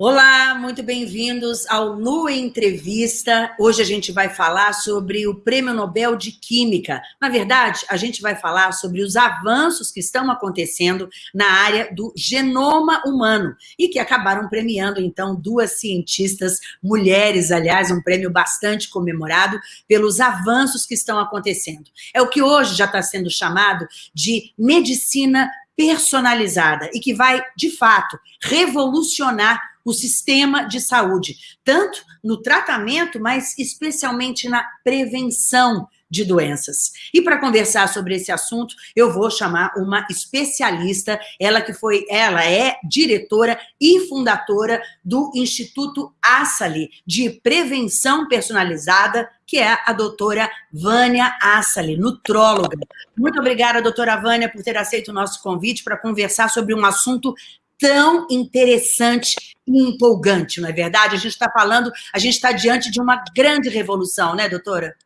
Olá, muito bem-vindos ao Lua Entrevista. Hoje a gente vai falar sobre o Prêmio Nobel de Química. Na verdade, a gente vai falar sobre os avanços que estão acontecendo na área do genoma humano e que acabaram premiando, então, duas cientistas mulheres, aliás, um prêmio bastante comemorado pelos avanços que estão acontecendo. É o que hoje já está sendo chamado de medicina personalizada e que vai, de fato, revolucionar o sistema de saúde, tanto no tratamento, mas especialmente na prevenção de doenças. E para conversar sobre esse assunto, eu vou chamar uma especialista, ela que foi, ela é diretora e fundadora do Instituto Assali de Prevenção Personalizada, que é a doutora Vânia Assali, nutróloga. Muito obrigada, doutora Vânia, por ter aceito o nosso convite para conversar sobre um assunto tão interessante e empolgante, não é verdade? A gente está falando, a gente está diante de uma grande revolução, né, doutora?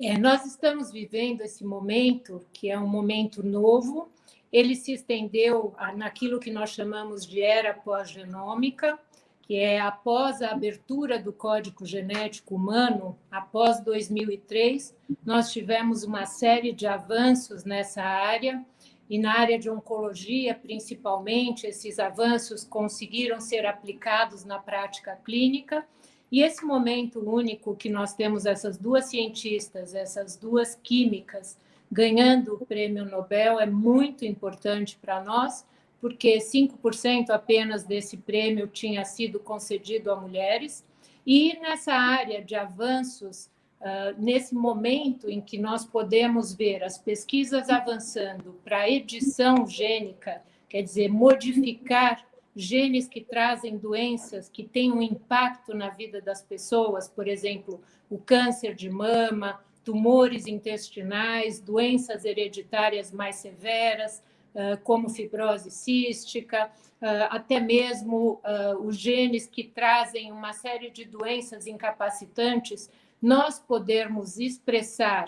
É, nós estamos vivendo esse momento, que é um momento novo, ele se estendeu naquilo que nós chamamos de era pós-genômica, que é após a abertura do Código Genético Humano, após 2003, nós tivemos uma série de avanços nessa área, e na área de oncologia, principalmente, esses avanços conseguiram ser aplicados na prática clínica. E esse momento único que nós temos essas duas cientistas, essas duas químicas, ganhando o prêmio Nobel é muito importante para nós, porque 5% apenas desse prêmio tinha sido concedido a mulheres. E nessa área de avanços Uh, nesse momento em que nós podemos ver as pesquisas avançando para edição gênica, quer dizer, modificar genes que trazem doenças que têm um impacto na vida das pessoas, por exemplo, o câncer de mama, tumores intestinais, doenças hereditárias mais severas, uh, como fibrose cística, uh, até mesmo os genes que trazem uma série de doenças incapacitantes nós podermos expressar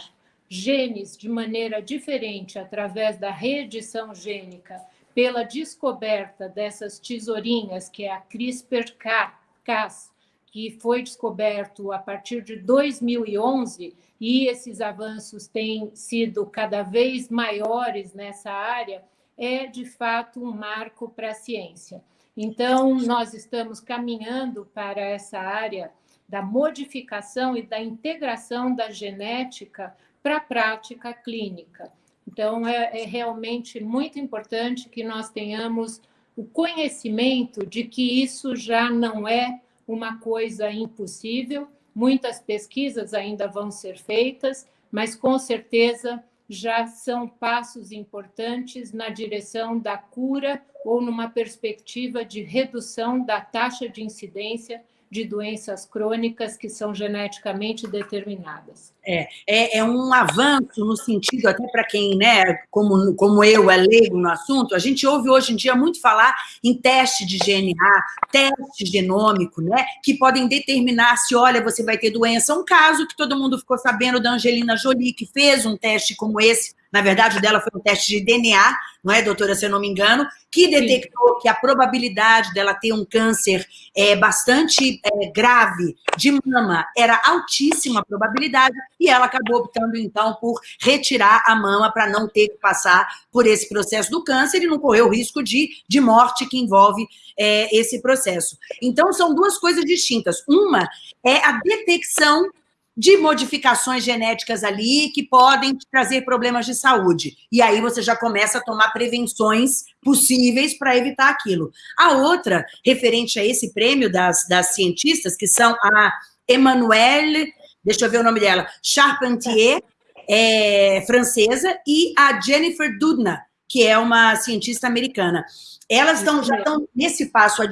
genes de maneira diferente através da reedição gênica, pela descoberta dessas tesourinhas, que é a CRISPR-Cas, que foi descoberto a partir de 2011, e esses avanços têm sido cada vez maiores nessa área, é de fato um marco para a ciência. Então, nós estamos caminhando para essa área da modificação e da integração da genética para a prática clínica. Então, é, é, realmente muito importante que nós tenhamos o conhecimento de que isso já não é uma coisa impossível, muitas pesquisas ainda vão ser feitas, mas com certeza já são passos importantes na direção da cura ou numa perspectiva de redução da taxa de incidência de doenças crônicas que são geneticamente determinadas. É, é, é um avanço no sentido, até para quem, né, como, como eu, é leigo no assunto, a gente ouve hoje em dia muito falar em teste de DNA, teste genômico, né, que podem determinar se, olha, você vai ter doença. Um caso que todo mundo ficou sabendo da Angelina Jolie, que fez um teste como esse na verdade, o dela foi um teste de DNA, não é, doutora, se eu não me engano, que detectou Sim. que a probabilidade dela ter um câncer é, bastante é, grave de mama era altíssima a probabilidade, e ela acabou optando, então, por retirar a mama para não ter que passar por esse processo do câncer e não correr o risco de, de morte que envolve é, esse processo. Então, são duas coisas distintas. Uma é a detecção de modificações genéticas ali que podem trazer problemas de saúde. E aí você já começa a tomar prevenções possíveis para evitar aquilo. A outra, referente a esse prêmio das, das cientistas, que são a Emmanuelle, deixa eu ver o nome dela, Charpentier, é, francesa, e a Jennifer Doudna, que é uma cientista americana. Elas estão, já estão nesse passo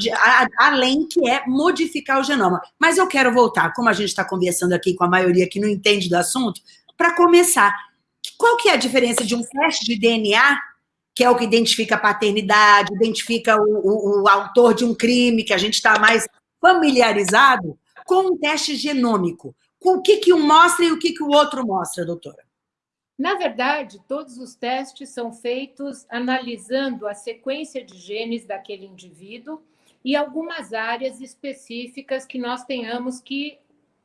além, que é modificar o genoma. Mas eu quero voltar, como a gente está conversando aqui com a maioria que não entende do assunto, para começar. Qual que é a diferença de um teste de DNA, que é o que identifica a paternidade, identifica o, o, o autor de um crime, que a gente está mais familiarizado, com um teste genômico? O que, que um mostra e o que, que o outro mostra, doutora? Na verdade, todos os testes são feitos analisando a sequência de genes daquele indivíduo e algumas áreas específicas que nós tenhamos que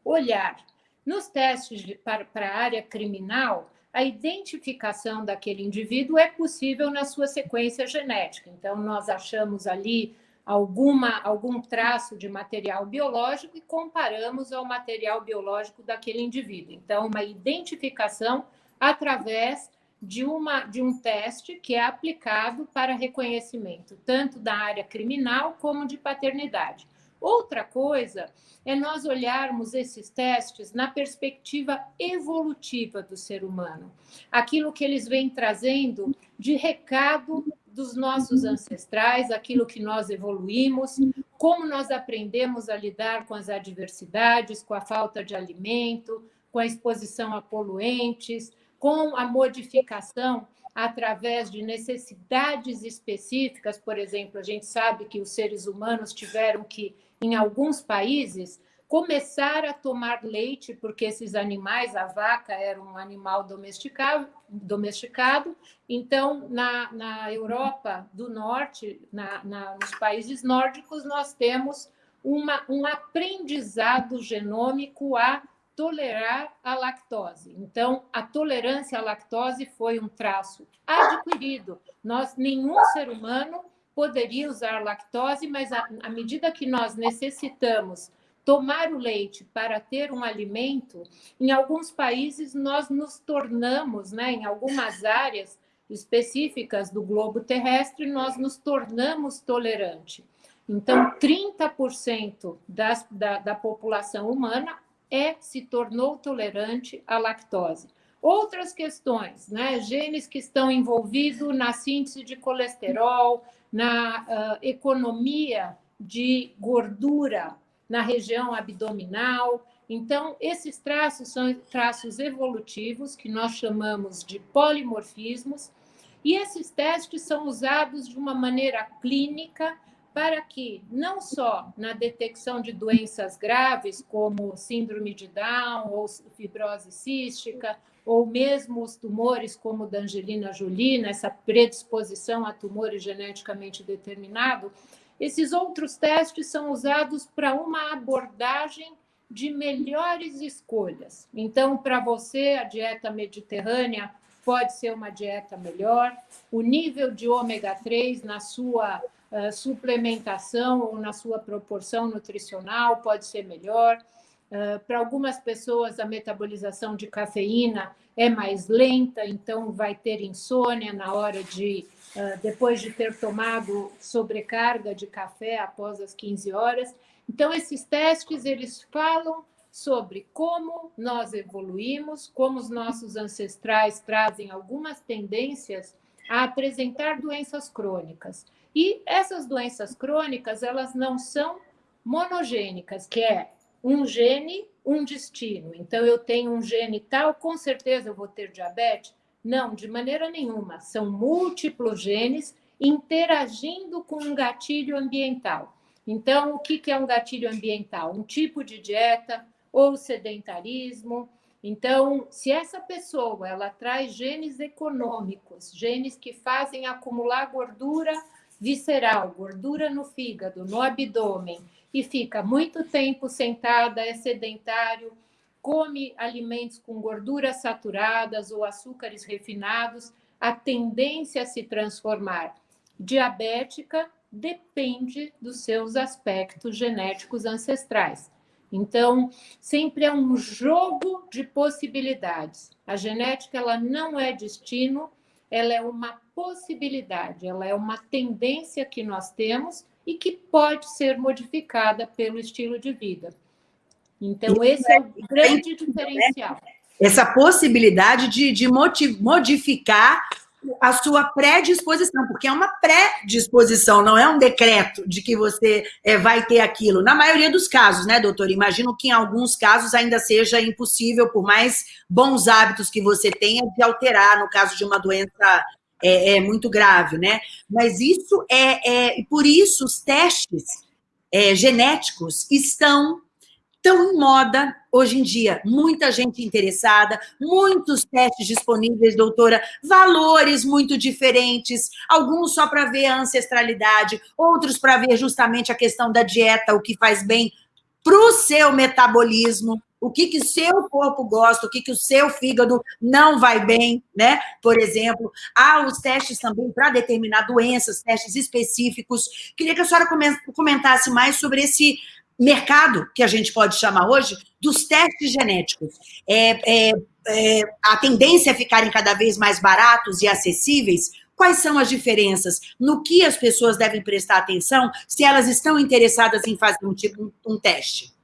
olhar. Nos testes para, para a área criminal, a identificação daquele indivíduo é possível na sua sequência genética. Então, nós achamos ali alguma, algum traço de material biológico e comparamos ao material biológico daquele indivíduo. Então, uma identificação através de, uma, de um teste que é aplicado para reconhecimento, tanto da área criminal como de paternidade. Outra coisa é nós olharmos esses testes na perspectiva evolutiva do ser humano, aquilo que eles vêm trazendo de recado dos nossos ancestrais, aquilo que nós evoluímos, como nós aprendemos a lidar com as adversidades, com a falta de alimento, com a exposição a poluentes, com a modificação através de necessidades específicas, por exemplo, a gente sabe que os seres humanos tiveram que, em alguns países, começar a tomar leite, porque esses animais, a vaca era um animal domesticado, domesticado. então, na, na Europa do Norte, na, na, nos países nórdicos, nós temos uma, um aprendizado genômico a tolerar a lactose. Então, a tolerância à lactose foi um traço adquirido. Nós, nenhum ser humano poderia usar lactose, mas à, medida que nós necessitamos tomar o leite para ter um alimento, em alguns países nós nos tornamos, né, em algumas áreas específicas do globo terrestre, nós nos tornamos tolerante. Então, 30% das, da, da população humana é se tornou tolerante à lactose. Outras questões, né? genes que estão envolvidos na síntese de colesterol, na uh, economia de gordura na região abdominal. Então, esses traços são traços evolutivos, que nós chamamos de polimorfismos, e esses testes são usados de uma maneira clínica para que, não só na detecção de doenças graves, como síndrome de Down ou fibrose cística, ou mesmo os tumores como da Angelina Jolie, essa predisposição a tumores geneticamente determinado, esses outros testes são usados para uma abordagem de melhores escolhas. Então, para você, a dieta mediterrânea pode ser uma dieta melhor, o nível de ômega 3 na sua uh, suplementação ou na sua proporção nutricional pode ser melhor. Uh, para algumas pessoas, a metabolização de cafeína é mais lenta, então vai ter insônia na hora de, uh, depois de ter tomado sobrecarga de café após as 15 horas. Então, esses testes, eles falam sobre como nós evoluímos, como os nossos ancestrais trazem algumas tendências a apresentar doenças crônicas. E essas doenças crônicas, elas não são monogênicas, que é um gene, um destino. Então, eu tenho um gene tal, com certeza eu vou ter diabetes? Não, de maneira nenhuma. São múltiplos genes interagindo com um gatilho ambiental. Então, o que é um gatilho ambiental? Um tipo de dieta, ou sedentarismo. Então, se essa pessoa ela traz genes econômicos, genes que fazem acumular gordura visceral, gordura no fígado, no abdômen, e fica muito tempo sentada, é sedentário, come alimentos com gorduras saturadas ou açúcares refinados, a tendência a se transformar diabética depende dos seus aspectos genéticos ancestrais. Então, sempre é um jogo de possibilidades. A genética ela não é destino, ela é uma possibilidade, ela é uma tendência que nós temos e que pode ser modificada pelo estilo de vida. Então, esse é o grande diferencial. Essa possibilidade de, de modificar a sua predisposição, porque é uma predisposição, não é um decreto de que você é, vai ter aquilo. Na maioria dos casos, né, doutor? Imagino que em alguns casos ainda seja impossível, por mais bons hábitos que você tenha, de alterar, no caso de uma doença é, é muito grave, né? Mas isso é, é por isso os testes é, genéticos estão tão em moda hoje em dia, muita gente interessada, muitos testes disponíveis, doutora, valores muito diferentes, alguns só para ver a ancestralidade, outros para ver justamente a questão da dieta, o que faz bem para o seu metabolismo, o que que seu corpo gosta, o que que o seu fígado não vai bem, né? Por exemplo, há os testes também para determinar doenças, testes específicos. Queria que a senhora comentasse mais sobre esse mercado, que a gente pode chamar hoje, dos testes genéticos. É, é, é, a tendência é ficarem cada vez mais baratos e acessíveis. Quais são as diferenças? No que as pessoas devem prestar atenção se elas estão interessadas em fazer um, tipo, um, um teste?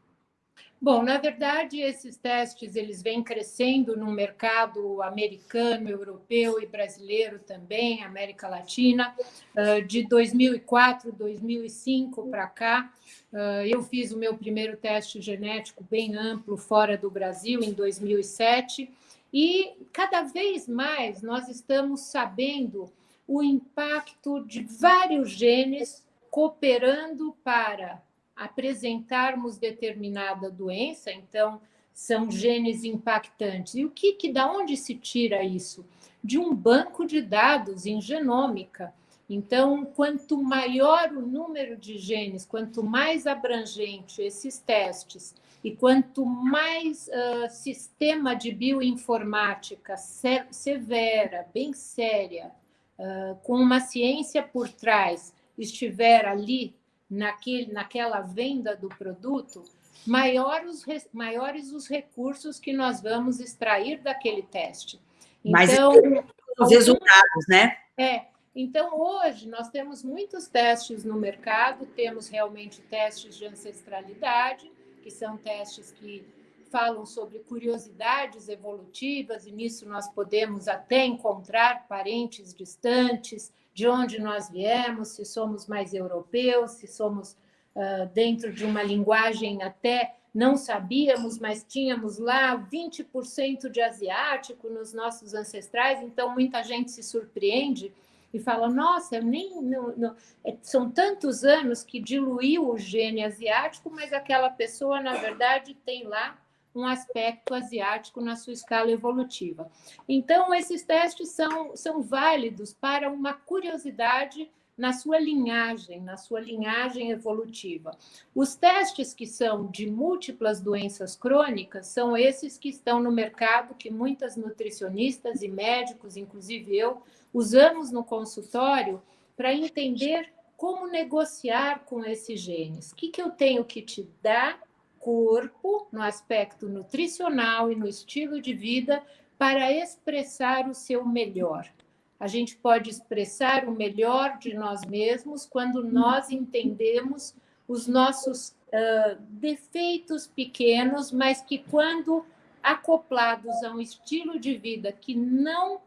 Bom, na verdade, esses testes eles vêm crescendo no mercado americano, europeu e brasileiro também, América Latina. De 2004, 2005 para cá, eu fiz o meu primeiro teste genético bem amplo fora do Brasil em 2007 e cada vez mais nós estamos sabendo o impacto de vários genes cooperando para apresentarmos determinada doença, então são genes impactantes. E o que, que da onde se tira isso? De um banco de dados em genômica. Então, quanto maior o número de genes, quanto mais abrangente esses testes e quanto mais uh, sistema de bioinformática severa, bem séria, uh, com uma ciência por trás, estiver ali naquele, naquela venda do produto, maiores, maiores os recursos que nós vamos extrair daquele teste. Então, os resultados, né? É. Então, hoje, nós temos muitos testes no mercado, temos realmente testes de ancestralidade, que são testes que falam sobre curiosidades evolutivas, e nisso nós podemos até encontrar parentes distantes, de onde nós viemos, se somos mais europeus, se somos uh, dentro de uma linguagem até não sabíamos, mas tínhamos lá 20% de asiático nos nossos ancestrais, então muita gente se surpreende e fala, nossa, nem não, não, é, são tantos anos que diluiu o gene asiático, mas aquela pessoa, na verdade, tem lá um aspecto asiático na sua escala evolutiva. Então, esses testes são, são válidos para uma curiosidade na sua linhagem, na sua linhagem evolutiva. Os testes que são de múltiplas doenças crônicas são esses que estão no mercado, que muitas nutricionistas e médicos, inclusive eu, usamos no consultório para entender como negociar com esses genes. O que, que eu tenho que te dar corpo, no aspecto nutricional e no estilo de vida, para expressar o seu melhor. A gente pode expressar o melhor de nós mesmos quando nós entendemos os nossos uh, defeitos pequenos, mas que, quando acoplados a um estilo de vida que não uh,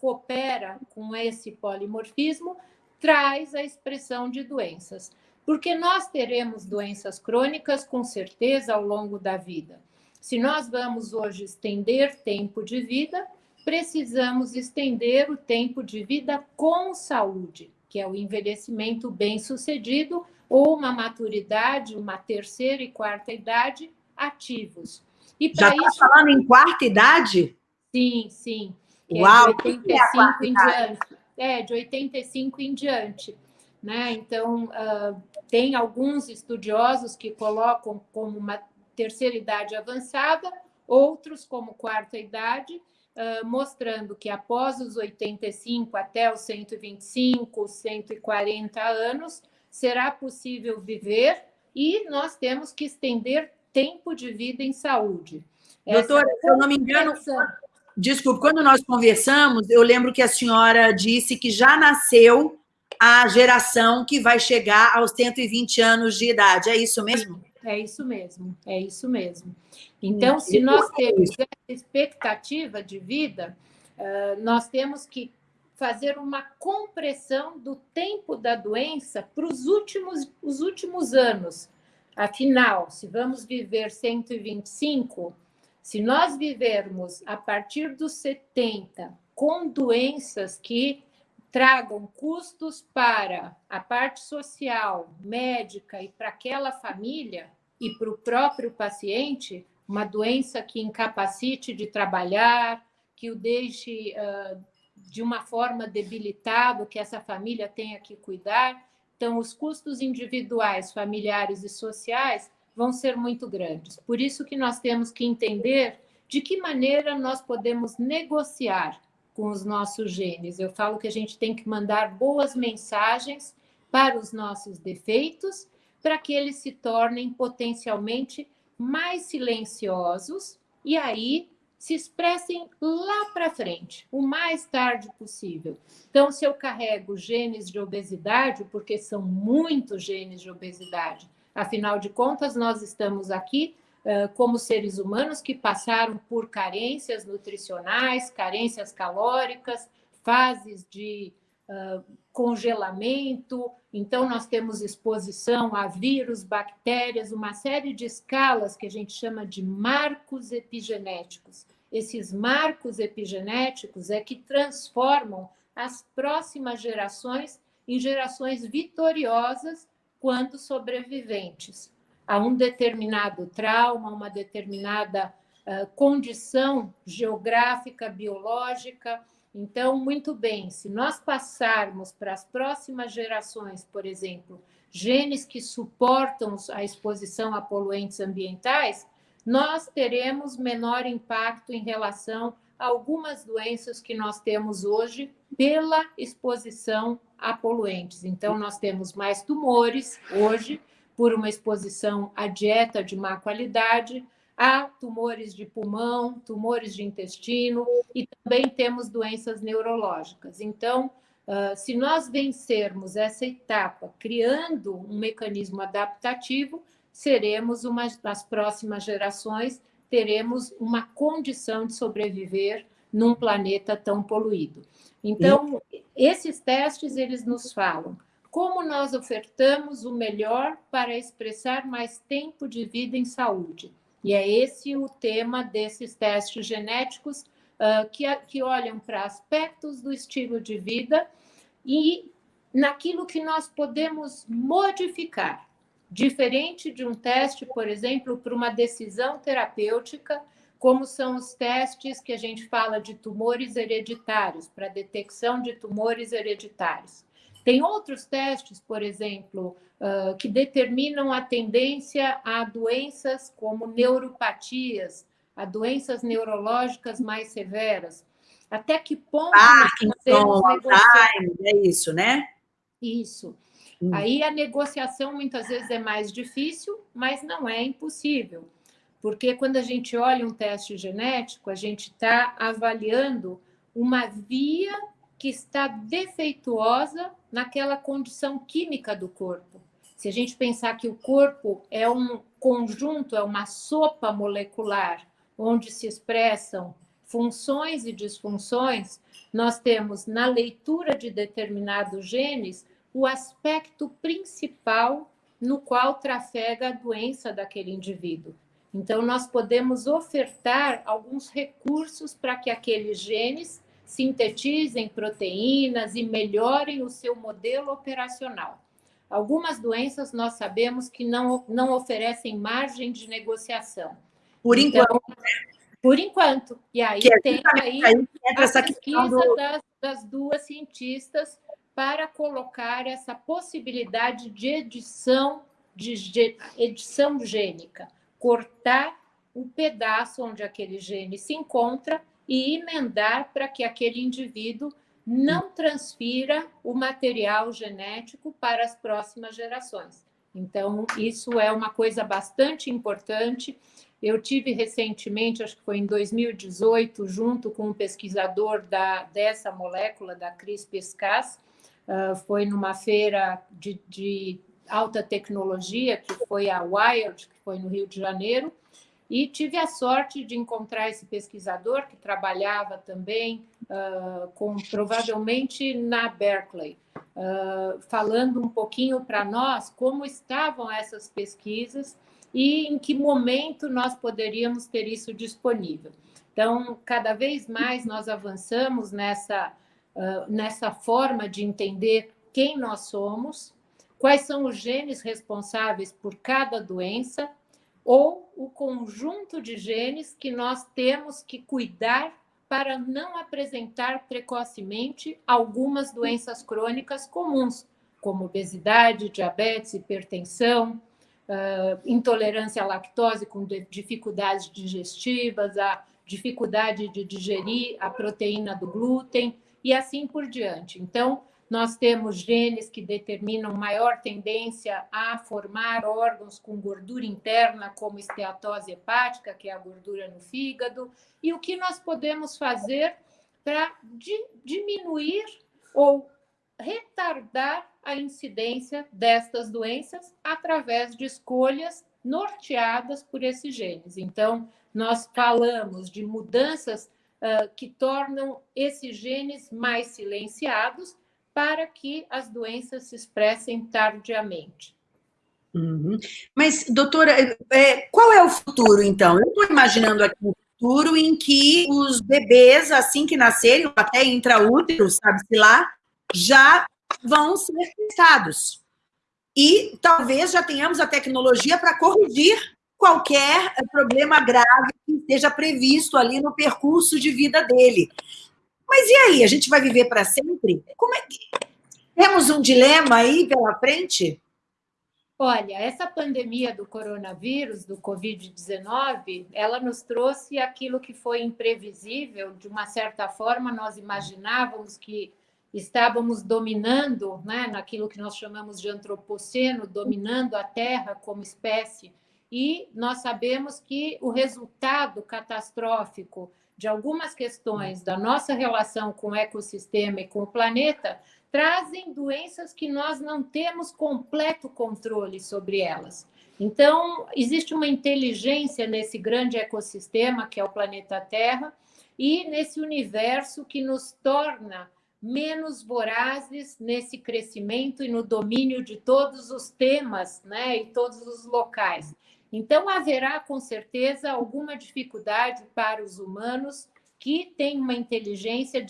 coopera com esse polimorfismo, traz a expressão de doenças porque nós teremos doenças crônicas com certeza ao longo da vida. Se nós vamos hoje estender tempo de vida, precisamos estender o tempo de vida com saúde, que é o envelhecimento bem-sucedido ou uma maturidade, uma terceira e quarta idade ativos. E Já está isso... falando em quarta idade? Sim, sim. Uau! É de 85 é em diante. É, de 85 em diante. Né? Então, uh, tem alguns estudiosos que colocam como uma terceira idade avançada, outros como quarta idade, uh, mostrando que após os 85 até os 125, 140 anos, será possível viver e nós temos que estender tempo de vida em saúde. Doutora, se eu não me engano, desculpe, quando nós conversamos, eu lembro que a senhora disse que já nasceu a geração que vai chegar aos 120 anos de idade. É isso mesmo? É isso mesmo, é isso mesmo. Então, se nós temos essa expectativa de vida, nós temos que fazer uma compressão do tempo da doença para os últimos, os últimos anos. Afinal, se vamos viver 125, se nós vivermos a partir dos 70 com doenças que tragam custos para a parte social, médica e para aquela família e para o próprio paciente, uma doença que incapacite de trabalhar, que o deixe uh, de uma forma debilitado, que essa família tenha que cuidar. Então, os custos individuais, familiares e sociais vão ser muito grandes. Por isso que nós temos que entender de que maneira nós podemos negociar com os nossos genes. Eu falo que a gente tem que mandar boas mensagens para os nossos defeitos, para que eles se tornem potencialmente mais silenciosos e aí se expressem lá para frente, o mais tarde possível. Então, se eu carrego genes de obesidade, porque são muitos genes de obesidade, afinal de contas, nós estamos aqui como seres humanos que passaram por carências nutricionais, carências calóricas, fases de uh, congelamento. Então, nós temos exposição a vírus, bactérias, uma série de escalas que a gente chama de marcos epigenéticos. Esses marcos epigenéticos é que transformam as próximas gerações em gerações vitoriosas quando sobreviventes a um determinado trauma, uma determinada uh, condição geográfica, biológica. Então, muito bem, se nós passarmos para as próximas gerações, por exemplo, genes que suportam a exposição a poluentes ambientais, nós teremos menor impacto em relação a algumas doenças que nós temos hoje pela exposição a poluentes. Então, nós temos mais tumores hoje, por uma exposição à dieta de má qualidade, há tumores de pulmão, tumores de intestino e também temos doenças neurológicas. Então, se nós vencermos essa etapa criando um mecanismo adaptativo, seremos uma das próximas gerações teremos uma condição de sobreviver num planeta tão poluído. Então, esses testes eles nos falam como nós ofertamos o melhor para expressar mais tempo de vida em saúde. E é esse o tema desses testes genéticos uh, que, que olham para aspectos do estilo de vida e naquilo que nós podemos modificar. Diferente de um teste, por exemplo, para uma decisão terapêutica, como são os testes que a gente fala de tumores hereditários, para detecção de tumores hereditários. Tem outros testes, por exemplo, uh, que determinam a tendência a doenças como neuropatias, a doenças neurológicas mais severas. Até que ponto Parkinson, Alzheimer, é isso, né? Isso. Hum. Aí a negociação muitas vezes é mais difícil, mas não é impossível. Porque quando a gente olha um teste genético, a gente está avaliando uma via que está defeituosa naquela condição química do corpo. Se a gente pensar que o corpo é um conjunto, é uma sopa molecular, onde se expressam funções e disfunções, nós temos na leitura de determinados genes o aspecto principal no qual trafega a doença daquele indivíduo. Então, nós podemos ofertar alguns recursos para que aqueles genes sintetizem proteínas e melhorem o seu modelo operacional. Algumas doenças nós sabemos que não, não oferecem margem de negociação. Por então, enquanto. Por enquanto. E aí que é tem aí, aí a pesquisa do... das, das duas cientistas para colocar essa possibilidade de edição, de, de edição gênica, cortar o pedaço onde aquele gene se encontra e emendar para que aquele indivíduo não transfira o material genético para as próximas gerações. Então, isso é uma coisa bastante importante. Eu tive recentemente, acho que foi em 2018, junto com um pesquisador da, dessa molécula, da CRISPR-Cas, uh, foi numa feira de, de alta tecnologia, que foi a Wired, que foi no Rio de Janeiro, e tive a sorte de encontrar esse pesquisador que trabalhava também uh, com provavelmente na Berkeley, uh, falando um pouquinho para nós como estavam essas pesquisas e em que momento nós poderíamos ter isso disponível. Então, cada vez mais nós avançamos nessa, uh, nessa forma de entender quem nós somos, quais são os genes responsáveis por cada doença, ou o conjunto de genes que nós temos que cuidar para não apresentar precocemente algumas doenças crônicas comuns, como obesidade, diabetes, hipertensão, uh, intolerância à lactose com dificuldades digestivas, a dificuldade de digerir a proteína do glúten e assim por diante. Então, nós temos genes que determinam maior tendência a formar órgãos com gordura interna, como esteatose hepática, que é a gordura no fígado, e o que nós podemos fazer para diminuir ou retardar a incidência destas doenças através de escolhas norteadas por esses genes. Então, nós falamos de mudanças uh, que tornam esses genes mais silenciados para que as doenças se expressem tardiamente. Uhum. Mas, doutora, é, qual é o futuro, então? Eu estou imaginando aqui um futuro em que os bebês, assim que nascerem, até intraútero, sabe-se lá, já vão ser testados. E talvez já tenhamos a tecnologia para corrigir qualquer problema grave que esteja previsto ali no percurso de vida dele. Mas e aí? A gente vai viver para sempre? Como é que. Temos um dilema aí pela frente? Olha, essa pandemia do coronavírus, do Covid-19, ela nos trouxe aquilo que foi imprevisível. De uma certa forma, nós imaginávamos que estávamos dominando, né, naquilo que nós chamamos de antropoceno, dominando a Terra como espécie, e nós sabemos que o resultado catastrófico de algumas questões da nossa relação com o ecossistema e com o planeta trazem doenças que nós não temos completo controle sobre elas. Então, existe uma inteligência nesse grande ecossistema que é o planeta Terra e nesse universo que nos torna menos vorazes nesse crescimento e no domínio de todos os temas né, e todos os locais. Então, haverá com certeza alguma dificuldade para os humanos que têm uma inteligência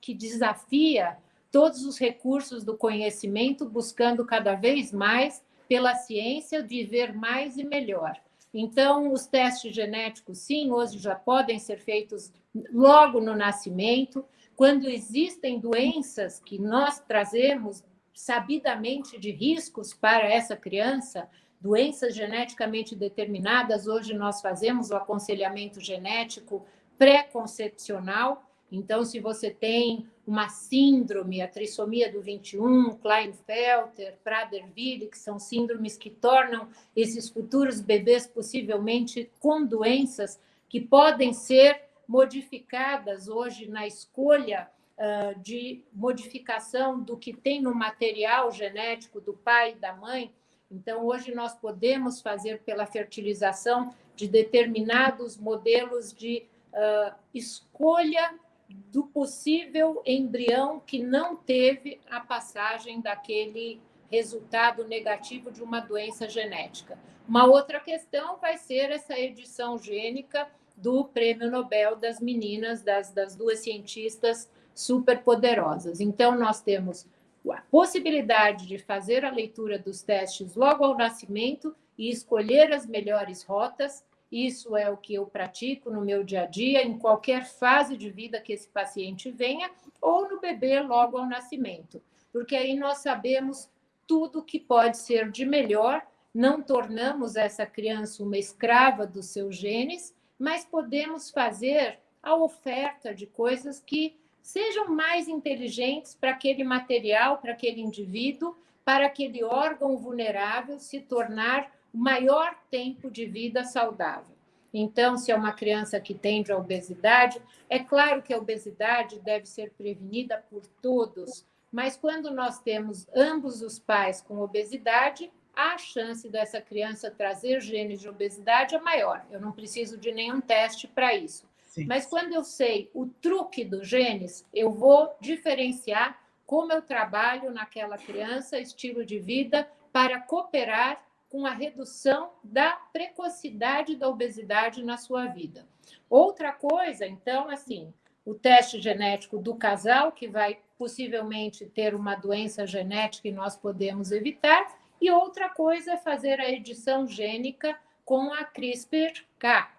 que desafia todos os recursos do conhecimento, buscando cada vez mais, pela ciência, viver mais e melhor. Então, os testes genéticos, sim, hoje já podem ser feitos logo no nascimento quando existem doenças que nós trazemos sabidamente de riscos para essa criança, doenças geneticamente determinadas, hoje nós fazemos o aconselhamento genético pré-concepcional. Então, se você tem uma síndrome, a trissomia do 21, Klinefelter, Prader-Willi, que são síndromes que tornam esses futuros bebês possivelmente com doenças que podem ser modificadas hoje na escolha uh, de modificação do que tem no material genético do pai e da mãe. Então, hoje nós podemos fazer pela fertilização de determinados modelos de uh, escolha do possível embrião que não teve a passagem daquele resultado negativo de uma doença genética. Uma outra questão vai ser essa edição gênica do Prêmio Nobel das meninas, das, das duas cientistas superpoderosas. Então, nós temos a possibilidade de fazer a leitura dos testes logo ao nascimento e escolher as melhores rotas. Isso é o que eu pratico no meu dia a dia, em qualquer fase de vida que esse paciente venha, ou no bebê logo ao nascimento, porque aí nós sabemos tudo que pode ser de melhor, não tornamos essa criança uma escrava dos seus genes mas podemos fazer a oferta de coisas que sejam mais inteligentes para aquele material, para aquele indivíduo, para aquele órgão vulnerável se tornar o maior tempo de vida saudável. Então, se é uma criança que tende à obesidade, é claro que a obesidade deve ser prevenida por todos, mas quando nós temos ambos os pais com obesidade, a chance dessa criança trazer genes de obesidade é maior. Eu não preciso de nenhum teste para isso. Mas quando eu sei o truque dos genes, eu vou diferenciar como eu trabalho naquela criança, estilo de vida, para cooperar com a redução da precocidade da obesidade na sua vida. Outra coisa, então, assim, o teste genético do casal, que vai possivelmente ter uma doença genética e nós podemos evitar, e outra coisa é fazer a edição gênica com a CRISPR-Cas,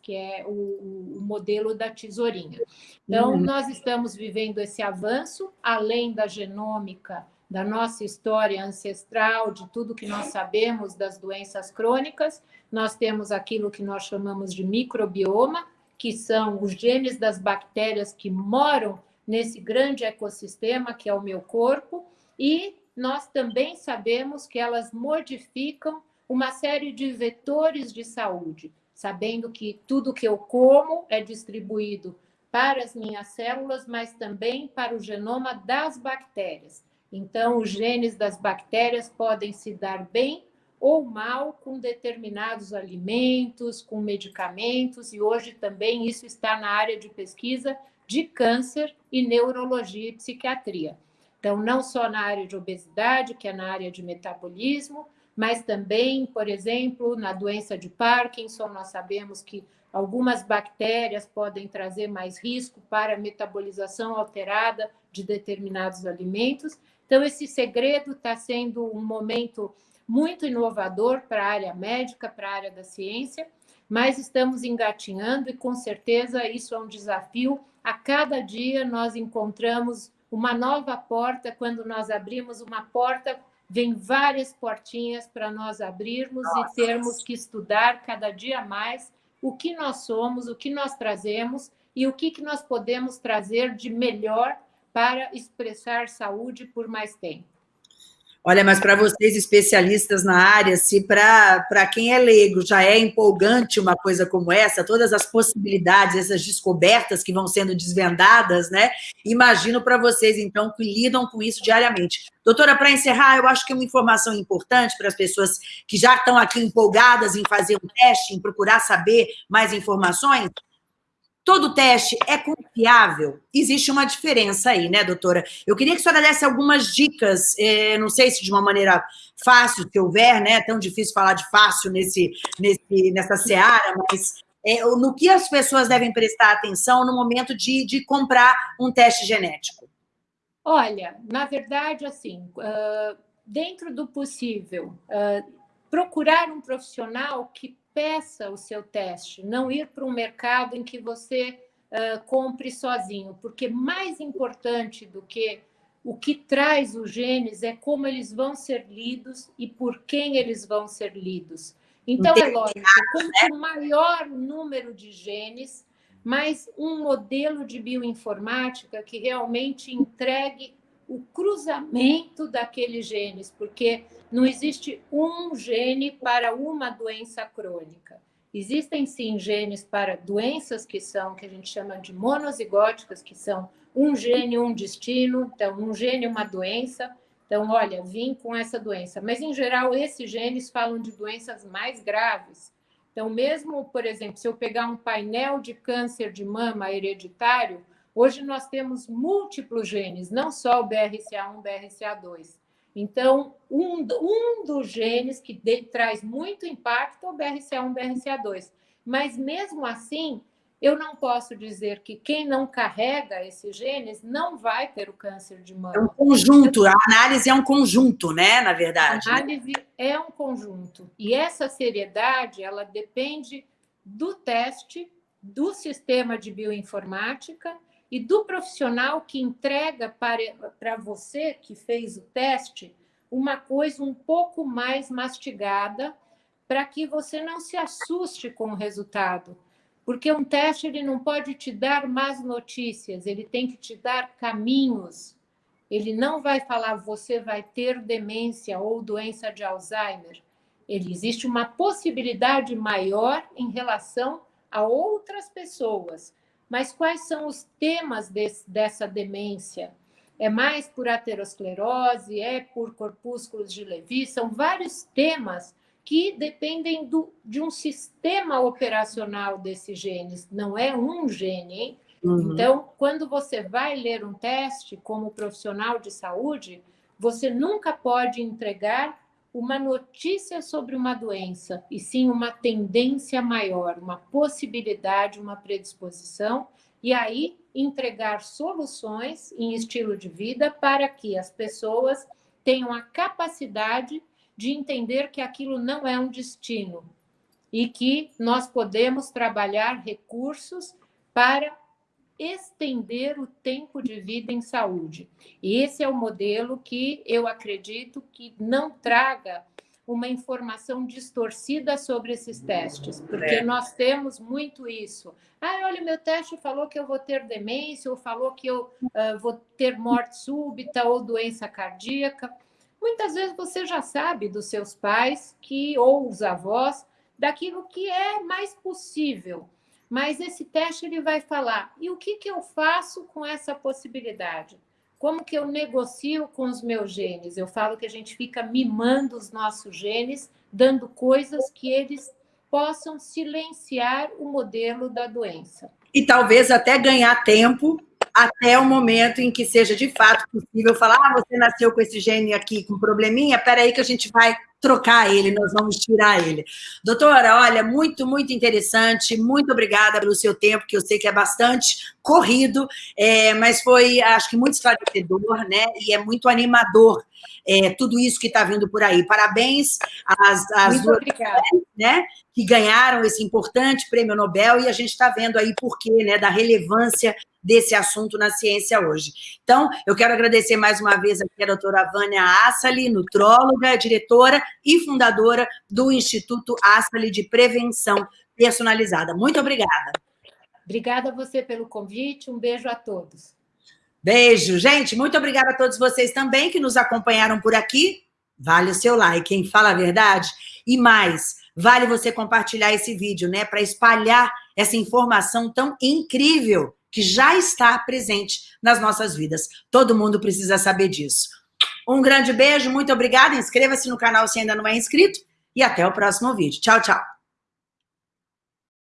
que é o, o, modelo da tesourinha. Então, uhum. nós estamos vivendo esse avanço, além da genômica, da nossa história ancestral, de tudo que nós sabemos das doenças crônicas, nós temos aquilo que nós chamamos de microbioma, que são os genes das bactérias que moram nesse grande ecossistema que é o meu corpo, e nós também sabemos que elas modificam uma série de vetores de saúde, sabendo que tudo que eu como é distribuído para as minhas células, mas também para o genoma das bactérias. Então, os genes das bactérias podem se dar bem ou mal com determinados alimentos, com medicamentos, e hoje também isso está na área de pesquisa de câncer e neurologia e psiquiatria. Então, não só na área de obesidade, que é na área de metabolismo, mas também, por exemplo, na doença de Parkinson, nós sabemos que algumas bactérias podem trazer mais risco para a metabolização alterada de determinados alimentos. Então, esse segredo está sendo um momento muito inovador para a área médica, para a área da ciência, mas estamos engatinhando e com certeza isso é um desafio. A cada dia nós encontramos uma nova porta, quando nós abrimos uma porta, vem várias portinhas para nós abrirmos Nossa. e termos que estudar cada dia mais o que nós somos, o que nós trazemos e o que, que nós podemos trazer de melhor para expressar saúde por mais tempo. Olha, mas para vocês especialistas na área, se para quem é leigo já é empolgante uma coisa como essa, todas as possibilidades, essas descobertas que vão sendo desvendadas, né? Imagino para vocês, então, que lidam com isso diariamente. Doutora, para encerrar, eu acho que uma informação importante para as pessoas que já estão aqui empolgadas em fazer um teste, em procurar saber mais informações, Todo teste é confiável? Existe uma diferença aí, né, doutora? Eu queria que a senhora desse algumas dicas, é, não sei se de uma maneira fácil, se houver, né? É tão difícil falar de fácil nesse, nesse, nessa seara, mas é, no que as pessoas devem prestar atenção no momento de, de comprar um teste genético? Olha, na verdade, assim, uh, dentro do possível, uh, procurar um profissional que peça o seu teste, não ir para um mercado em que você uh, compre sozinho, porque mais importante do que o que traz os genes é como eles vão ser lidos e por quem eles vão ser lidos. Então, é lógico, quanto maior o número de genes, mais um modelo de bioinformática que realmente entregue o cruzamento daqueles genes, porque não existe um gene para uma doença crônica. Existem sim genes para doenças que são, que a gente chama de monozigóticas, que são um gene, um destino, então um gene, uma doença. Então, olha, vim com essa doença. Mas, em geral, esses genes falam de doenças mais graves. Então, mesmo, por exemplo, se eu pegar um painel de câncer de mama hereditário, Hoje nós temos múltiplos genes, não só o BRCA1, BRCA2. Então, um, um dos genes que de, traz muito impacto é o BRCA1, BRCA2. Mas mesmo assim, eu não posso dizer que quem não carrega esses genes não vai ter o câncer de mama. É um conjunto, a análise é um conjunto, né, na verdade. A análise é um conjunto. E essa seriedade, ela depende do teste, do sistema de bioinformática e do profissional que entrega para, para você que fez o teste uma coisa um pouco mais mastigada para que você não se assuste com o resultado. Porque um teste ele não pode te dar más notícias, ele tem que te dar caminhos. Ele não vai falar você vai ter demência ou doença de Alzheimer. Ele existe uma possibilidade maior em relação a outras pessoas. Mas quais são os temas desse, dessa demência? É mais por aterosclerose? É por corpúsculos de Levi? São vários temas que dependem do, de um sistema operacional desses genes, não é um gene, hein? Uhum. Então, quando você vai ler um teste como profissional de saúde, você nunca pode entregar uma notícia sobre uma doença, e sim uma tendência maior, uma possibilidade, uma predisposição, e aí entregar soluções em estilo de vida para que as pessoas tenham a capacidade de entender que aquilo não é um destino, e que nós podemos trabalhar recursos para estender o tempo de vida em saúde. E esse é o modelo que eu acredito que não traga uma informação distorcida sobre esses testes, porque é. nós temos muito isso. Ah, olha, meu teste falou que eu vou ter demência, ou falou que eu uh, vou ter morte súbita ou doença cardíaca. Muitas vezes você já sabe dos seus pais que ou os avós daquilo que é mais possível. Mas esse teste ele vai falar: e o que, que eu faço com essa possibilidade? Como que eu negocio com os meus genes? Eu falo que a gente fica mimando os nossos genes, dando coisas que eles possam silenciar o modelo da doença. E talvez até ganhar tempo até o momento em que seja de fato possível falar: ah, você nasceu com esse gene aqui com probleminha, peraí que a gente vai trocar ele, nós vamos tirar ele. Doutora, olha, muito, muito interessante, muito obrigada pelo seu tempo, que eu sei que é bastante corrido, é, mas foi, acho que, muito esclarecedor, né, e é muito animador é, tudo isso que está vindo por aí. Parabéns às, às duas mulheres, né, que ganharam esse importante prêmio Nobel, e a gente está vendo aí por quê, né, da relevância desse assunto na ciência hoje. Então, eu quero agradecer mais uma vez aqui a doutora Vânia Assali, nutróloga, diretora e fundadora do Instituto Assali de Prevenção Personalizada. Muito obrigada. Obrigada a você pelo convite, um beijo a todos. Beijo, gente. Muito obrigada a todos vocês também que nos acompanharam por aqui. Vale o seu like, quem fala a verdade. E mais, vale você compartilhar esse vídeo, né, para espalhar essa informação tão incrível que já está presente nas nossas vidas. Todo mundo precisa saber disso. Um grande beijo, muito obrigada. Inscreva-se no canal se ainda não é inscrito e até o próximo vídeo. Tchau, tchau.